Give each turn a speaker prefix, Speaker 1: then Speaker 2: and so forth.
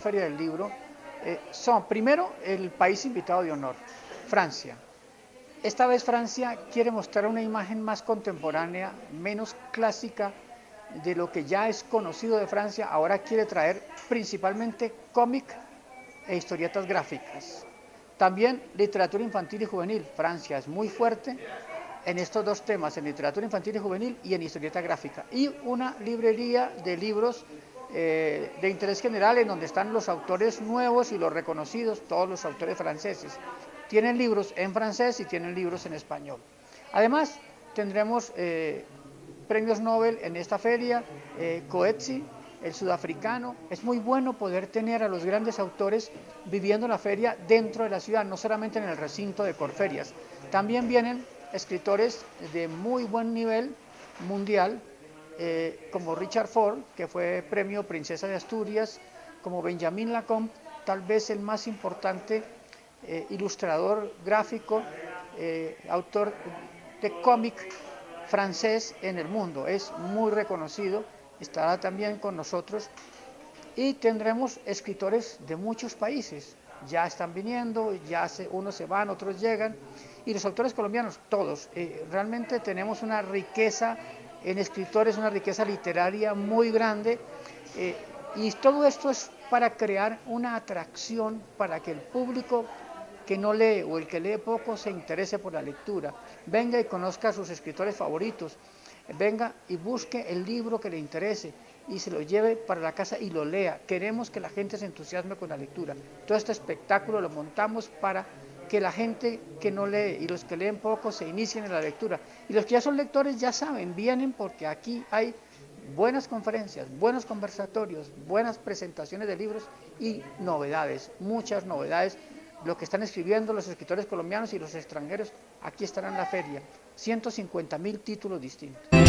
Speaker 1: Feria del Libro eh, son, primero, el país invitado de honor, Francia. Esta vez Francia quiere mostrar una imagen más contemporánea, menos clásica de lo que ya es conocido de Francia. Ahora quiere traer principalmente cómic e historietas gráficas. También literatura infantil y juvenil. Francia es muy fuerte en estos dos temas, en literatura infantil y juvenil y en historieta gráfica. Y una librería de libros eh, de interés general en donde están los autores nuevos y los reconocidos, todos los autores franceses. Tienen libros en francés y tienen libros en español. Además, tendremos eh, premios Nobel en esta feria, eh, Coetzee, el sudafricano. Es muy bueno poder tener a los grandes autores viviendo la feria dentro de la ciudad, no solamente en el recinto de Corferias. También vienen escritores de muy buen nivel mundial, eh, como Richard Ford, que fue premio Princesa de Asturias, como Benjamin Lacombe, tal vez el más importante eh, ilustrador gráfico, eh, autor de cómic francés en el mundo. Es muy reconocido, estará también con nosotros y tendremos escritores de muchos países. Ya están viniendo, ya se, unos se van, otros llegan. Y los autores colombianos, todos. realmente tenemos una riqueza en escritores, una riqueza literaria muy grande. Eh, y todo esto es para crear una atracción para que el público que no lee o el que lee poco se interese por la lectura, venga y conozca a sus escritores favoritos, venga y busque el libro que le interese y se lo lleve para la casa y lo lea. Queremos que la gente se entusiasme con la lectura. Todo este espectáculo lo montamos para que la gente que no lee y los que leen poco se inicien en la lectura. Y los que ya son lectores ya saben, vienen porque aquí hay buenas conferencias, buenos conversatorios, buenas presentaciones de libros y novedades, muchas novedades. Lo que están escribiendo los escritores colombianos y los extranjeros, aquí estarán en la feria. 150 mil títulos distintos.